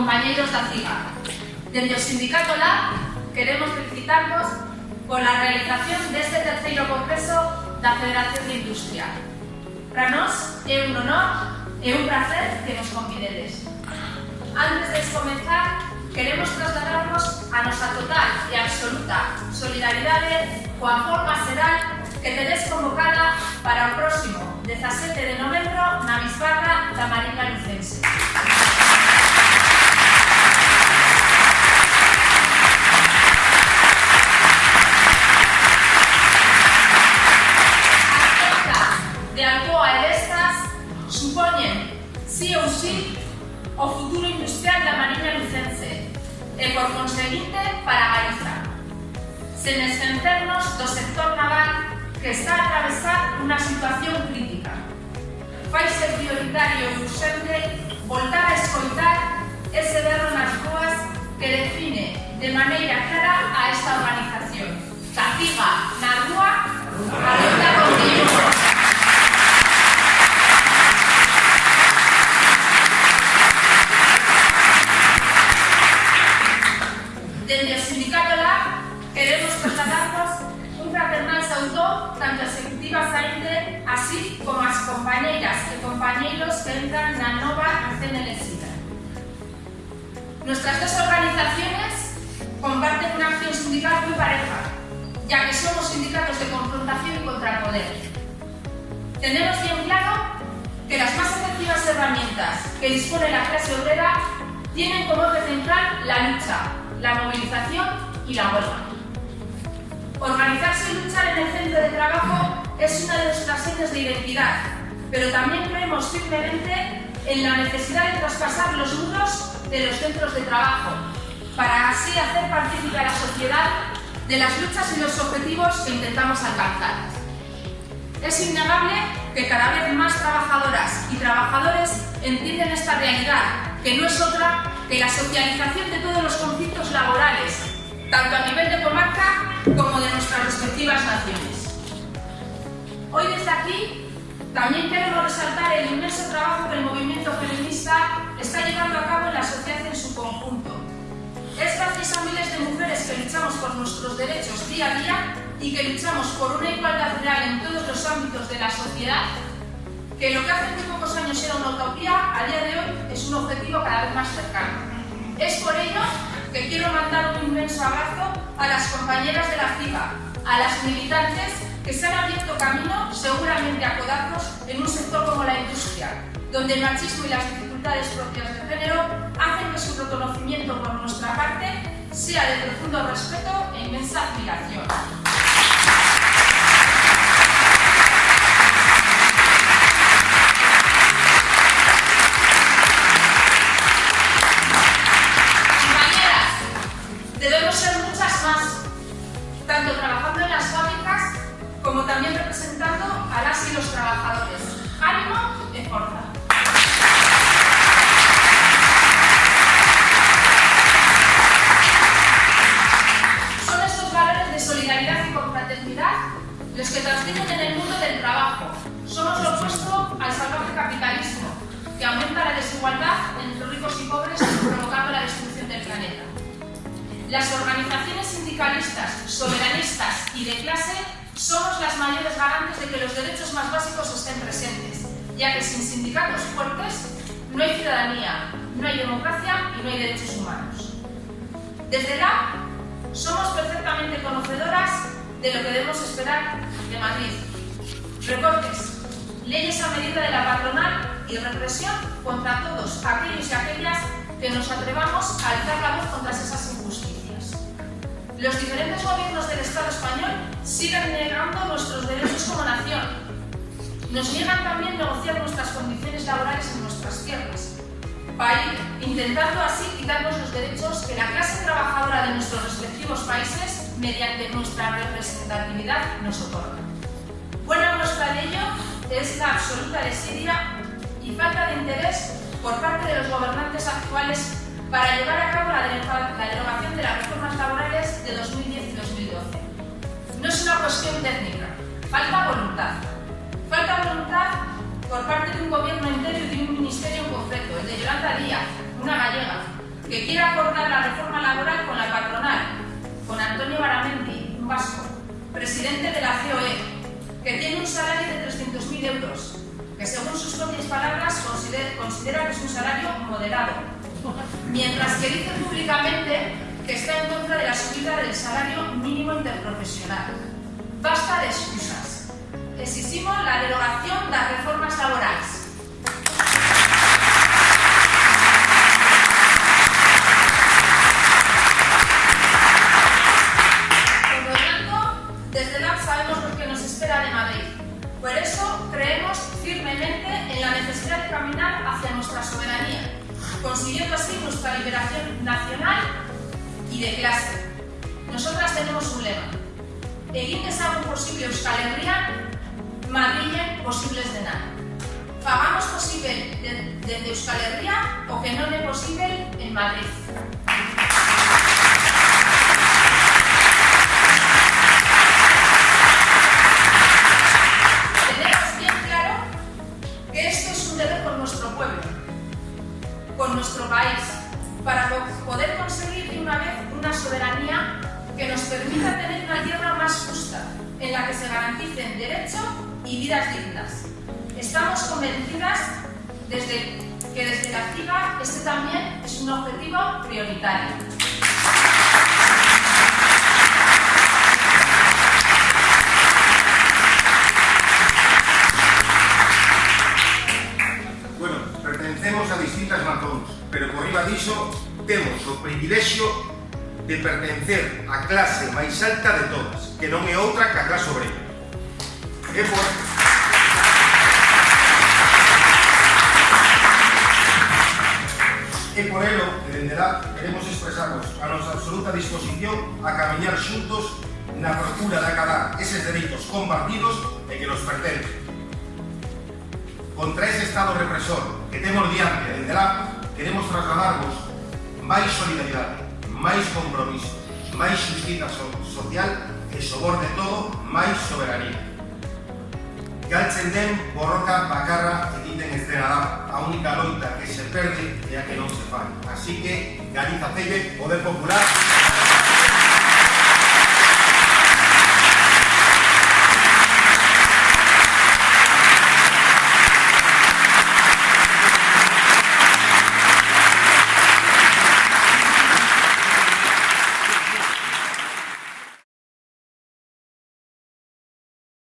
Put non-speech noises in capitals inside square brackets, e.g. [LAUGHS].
compañeiros da CIGA. Dende o Sindicato LAB queremos felicitarvos pola realización deste terceiro congreso da Federación de Industria. Para nós é un honor e un placer que nos convidedes. Antes de comenzar, queremos trasladarnos a nosa total e absoluta solidaridade coa forma xeral que tedes convocada para o próximo 17 de novembro na Bisbarra da Marina Lucense. sen esquecernos do sector naval que está a atravesar unha situación crítica. Faise prioritario e urgente voltar a escoitar ese berro nas ruas que define de maneira clara a esta organización tanto a executiva saínte así como as compañeiras e compañeiros que entran na nova recén elegida. Nuestras dos organizaciones comparten una acción sindical muy pareja, ya que somos sindicatos de confrontación y contrapoder. Tenemos bien claro que las más efectivas herramientas que dispone la clase obrera tienen como eje central la lucha, la movilización y la huelga. Organizarse y luchar en el centro de trabajo es una de nuestras señas de identidad, pero también creemos firmemente en la necesidad de traspasar los muros de los centros de trabajo, para así hacer partícipe a la sociedad de las luchas y los objetivos que intentamos alcanzar. Es innegable que cada vez más trabajadoras y trabajadores entienden esta realidad, que no es otra que la socialización de todos los conflictos laborales, tanto a nivel de comarca como también queremos resaltar el inmenso trabajo que el movimiento feminista está llevando a cabo en la sociedad en su conjunto. Es gracias a miles de mujeres que luchamos por nuestros derechos día a día y que luchamos por una igualdad real en todos los ámbitos de la sociedad que lo que hace muy pocos años era una utopía, a día de hoy es un objetivo cada vez más cercano. Es por ello que quiero mandar un inmenso abrazo a las compañeras de la CIGA, a las militantes que se han abierto camino, seguramente a codazos, en un sector como la industria, donde el machismo y las dificultades propias de género hacen que su reconocimiento por nuestra parte sea de profundo respeto e inmensa admiración. Representando a las y los trabajadores. ¡Ánimo y fuerza! Son estos valores de solidaridad y confraternidad los que transmiten en el mundo del trabajo. Somos lo opuesto al salvaje capitalismo, que aumenta la desigualdad entre ricos y pobres, provocando la destrucción del planeta. Las organizaciones sindicalistas, soberanistas y de clase somos las mayores garantes de que los derechos más básicos estén presentes, ya que sin sindicatos fuertes no hay ciudadanía, no hay democracia y no hay derechos humanos. Desde la somos perfectamente conocedoras de lo que debemos esperar de Madrid. Recortes, leyes a medida de la patronal y represión contra todos aquellos y aquellas que nos atrevamos a alzar la voz contra esas. Los diferentes gobiernos del Estado español siguen negando nuestros derechos como nación. Nos niegan también negociar nuestras condiciones laborales en nuestras tierras, intentando así quitarnos los derechos que la clase trabajadora de nuestros respectivos países, mediante nuestra representatividad, nos otorga. Buena muestra de ello es la absoluta desidia y falta de interés por parte de los gobernantes actuales para llevar a cabo la, derogación de las reformas laborales de 2010 y 2012. No es una cuestión técnica, falta voluntad. Falta voluntad por parte de un gobierno entero y de un ministerio en concreto, el de Yolanda Díaz, una gallega, que quiere acordar la reforma laboral con la patronal, con Antonio Baramendi, un vasco, presidente de la COE, que tiene un salario de 300.000 euros, que según sus propias palabras considera, que es un salario moderado, [LAUGHS] mientras que dice públicamente que está en contra de la subida del salario mínimo interprofesional. Basta de excusas. Exigimos la derogación de las reformas laborales. Por eso creemos firmemente en la necesidad de caminar hacia nuestra soberanía, consiguiendo así nuestra liberación nacional y de clase. Nosotras tenemos un lema. Egin dezagun posible Euskal Herria, Madrilen posibles nada. Hagamos posible desde de Euskal Herria o que no es posible en Madrid. Garanticen derechos y vidas dignas. Estamos convencidas desde que desde la activa este también es un objetivo prioritario. diso, temos o privilexio de pertencer á clase máis alta de todas, que non é outra que a clase obrera. E por ello, dende lá, queremos expresarnos a nosa absoluta disposición a camiñar xuntos na procura de acabar eses dereitos compartidos e que nos pertencen. Contra ese Estado represor que temos diante dende lá, queremos trasladarvos máis solidaridade, máis compromiso, máis justiza social e, sobre todo, máis soberanía galtzen den borroka bakarra egiten ez dena da. A única loita que se perde é a que non se fai. Así que, Galiza Ceibek, Poder Popular...